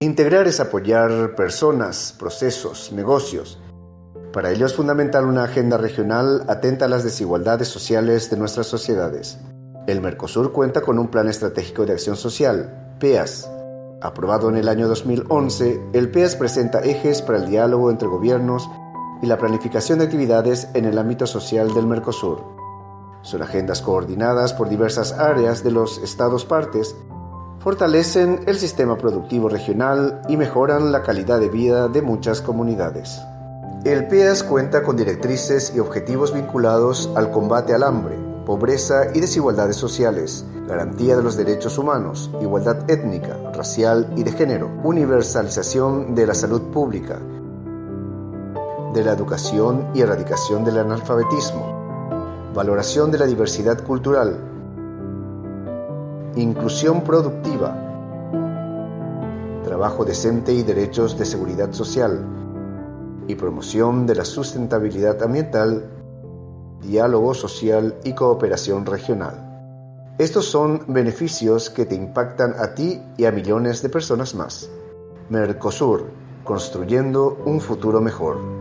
Integrar es apoyar personas, procesos, negocios. Para ello es fundamental una agenda regional atenta a las desigualdades sociales de nuestras sociedades. El Mercosur cuenta con un Plan Estratégico de Acción Social, PEAS. Aprobado en el año 2011, el PEAS presenta ejes para el diálogo entre gobiernos y la planificación de actividades en el ámbito social del Mercosur. Son agendas coordinadas por diversas áreas de los Estados partes fortalecen el sistema productivo regional y mejoran la calidad de vida de muchas comunidades. El PEAS cuenta con directrices y objetivos vinculados al combate al hambre, pobreza y desigualdades sociales, garantía de los derechos humanos, igualdad étnica, racial y de género, universalización de la salud pública, de la educación y erradicación del analfabetismo, valoración de la diversidad cultural, inclusión productiva, trabajo decente y derechos de seguridad social, y promoción de la sustentabilidad ambiental, diálogo social y cooperación regional. Estos son beneficios que te impactan a ti y a millones de personas más. Mercosur, construyendo un futuro mejor.